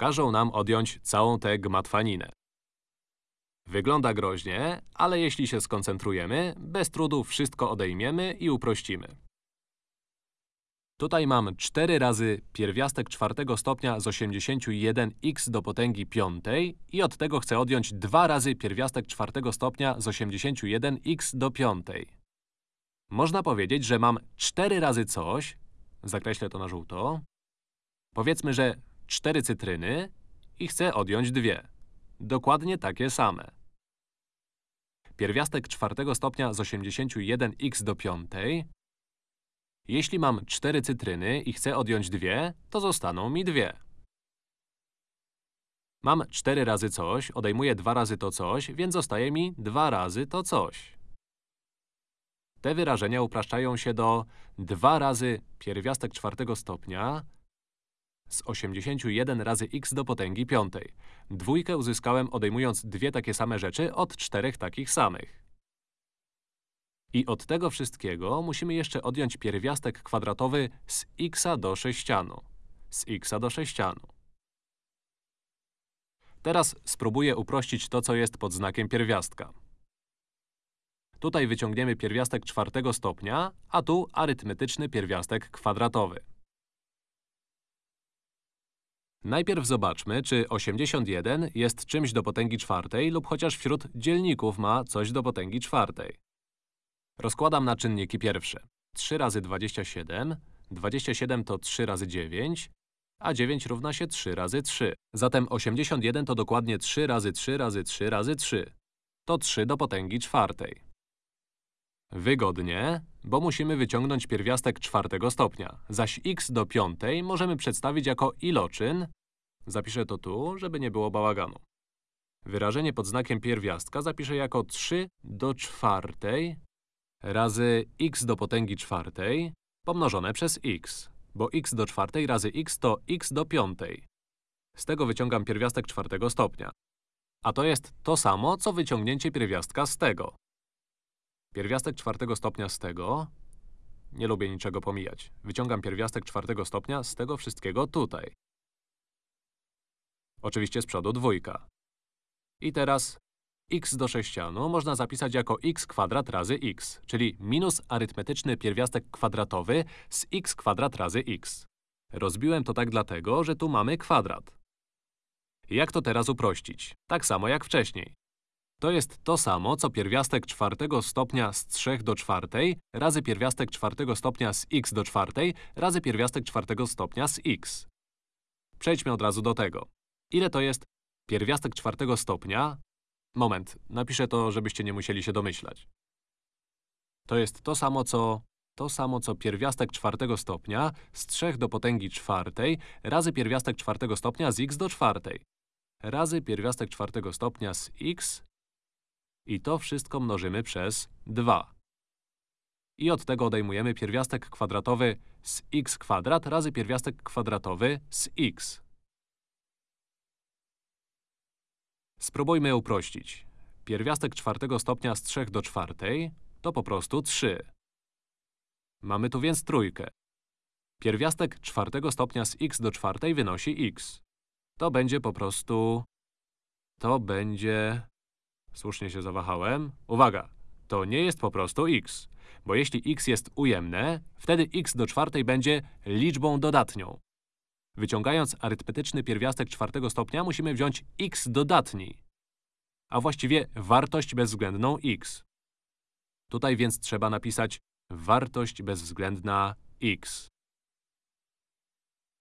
każą nam odjąć całą tę gmatwaninę. Wygląda groźnie, ale jeśli się skoncentrujemy, bez trudu wszystko odejmiemy i uprościmy. Tutaj mam 4 razy pierwiastek czwartego stopnia z 81x do potęgi piątej i od tego chcę odjąć 2 razy pierwiastek czwartego stopnia z 81x do piątej. Można powiedzieć, że mam 4 razy coś, zakreślę to na żółto, powiedzmy, że 4 cytryny i chcę odjąć dwie. Dokładnie takie same. Pierwiastek czwartego stopnia z 81x do piątej. Jeśli mam 4 cytryny i chcę odjąć dwie, to zostaną mi dwie. Mam 4 razy coś, odejmuję 2 razy to coś, więc zostaje mi 2 razy to coś. Te wyrażenia upraszczają się do 2 razy pierwiastek czwartego stopnia z 81 razy x do potęgi piątej. Dwójkę uzyskałem odejmując dwie takie same rzeczy od czterech takich samych. I od tego wszystkiego musimy jeszcze odjąć pierwiastek kwadratowy z x do sześcianu. Z x do sześcianu. Teraz spróbuję uprościć to, co jest pod znakiem pierwiastka. Tutaj wyciągniemy pierwiastek czwartego stopnia, a tu arytmetyczny pierwiastek kwadratowy. Najpierw zobaczmy, czy 81 jest czymś do potęgi czwartej lub chociaż wśród dzielników ma coś do potęgi czwartej. Rozkładam na czynniki pierwsze. 3 razy 27, 27 to 3 razy 9, a 9 równa się 3 razy 3. Zatem 81 to dokładnie 3 razy 3 razy 3 razy 3. To 3 do potęgi czwartej. Wygodnie, bo musimy wyciągnąć pierwiastek czwartego stopnia, zaś x do piątej możemy przedstawić jako iloczyn. Zapiszę to tu, żeby nie było bałaganu. Wyrażenie pod znakiem pierwiastka zapiszę jako 3 do czwartej razy x do potęgi czwartej pomnożone przez x, bo x do czwartej razy x to x do piątej. Z tego wyciągam pierwiastek czwartego stopnia. A to jest to samo, co wyciągnięcie pierwiastka z tego. Pierwiastek czwartego stopnia z tego… Nie lubię niczego pomijać. Wyciągam pierwiastek czwartego stopnia z tego wszystkiego tutaj. Oczywiście z przodu dwójka. I teraz x do sześcianu można zapisać jako x kwadrat razy x, czyli minus arytmetyczny pierwiastek kwadratowy z x kwadrat razy x. Rozbiłem to tak dlatego, że tu mamy kwadrat. Jak to teraz uprościć? Tak samo jak wcześniej. To jest to samo, co pierwiastek czwartego stopnia z 3 do czwartej razy pierwiastek czwartego stopnia z x do czwartej razy pierwiastek czwartego stopnia z x. Przejdźmy od razu do tego. Ile to jest pierwiastek czwartego stopnia? Moment, napiszę to, żebyście nie musieli się domyślać. To jest to samo, co… to samo, co pierwiastek czwartego stopnia z 3 do potęgi czwartej razy pierwiastek czwartego stopnia z x do czwartej razy pierwiastek czwartego stopnia z x i to wszystko mnożymy przez 2. I od tego odejmujemy pierwiastek kwadratowy z x kwadrat razy pierwiastek kwadratowy z x. Spróbujmy uprościć. Pierwiastek czwartego stopnia z 3 do czwartej to po prostu 3. Mamy tu więc trójkę. Pierwiastek czwartego stopnia z x do czwartej wynosi x. To będzie po prostu… To będzie… Słusznie się zawahałem. Uwaga! To nie jest po prostu x. Bo jeśli x jest ujemne, wtedy x do czwartej będzie liczbą dodatnią. Wyciągając arytmetyczny pierwiastek czwartego stopnia, musimy wziąć x dodatni, a właściwie wartość bezwzględną x. Tutaj więc trzeba napisać wartość bezwzględna x.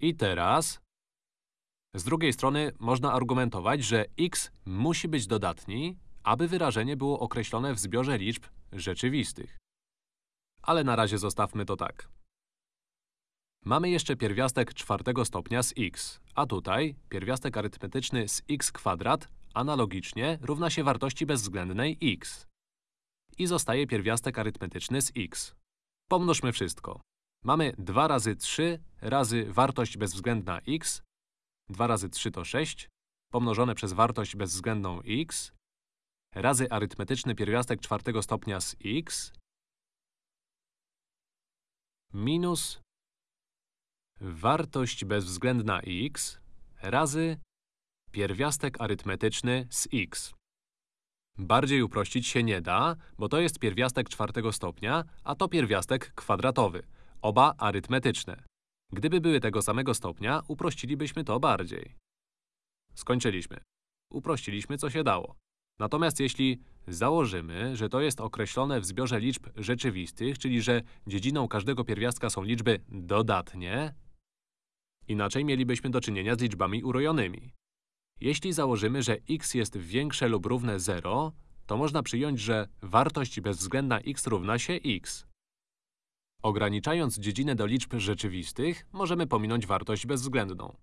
I teraz… Z drugiej strony można argumentować, że x musi być dodatni, aby wyrażenie było określone w zbiorze liczb rzeczywistych. Ale na razie zostawmy to tak. Mamy jeszcze pierwiastek czwartego stopnia z x, a tutaj pierwiastek arytmetyczny z x kwadrat analogicznie równa się wartości bezwzględnej x. I zostaje pierwiastek arytmetyczny z x. Pomnożmy wszystko. Mamy 2 razy 3 razy wartość bezwzględna x, 2 razy 3 to 6, pomnożone przez wartość bezwzględną x, razy arytmetyczny pierwiastek czwartego stopnia z x minus wartość bezwzględna x razy pierwiastek arytmetyczny z x. Bardziej uprościć się nie da, bo to jest pierwiastek czwartego stopnia, a to pierwiastek kwadratowy. Oba arytmetyczne. Gdyby były tego samego stopnia, uprościlibyśmy to bardziej. Skończyliśmy. Uprościliśmy, co się dało. Natomiast jeśli założymy, że to jest określone w zbiorze liczb rzeczywistych, czyli że dziedziną każdego pierwiastka są liczby dodatnie, inaczej mielibyśmy do czynienia z liczbami urojonymi. Jeśli założymy, że x jest większe lub równe 0, to można przyjąć, że wartość bezwzględna x równa się x. Ograniczając dziedzinę do liczb rzeczywistych, możemy pominąć wartość bezwzględną.